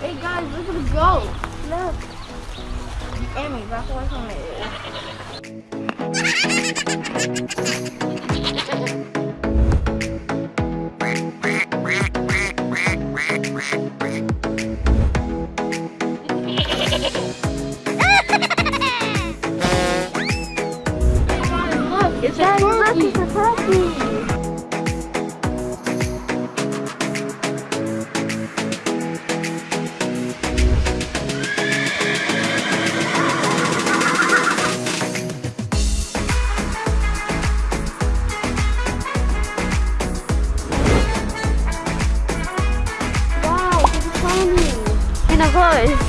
Hey guys, look at the goat. Look. Amy, back away from it. Look, it's a turkey. It's a turkey. Wow,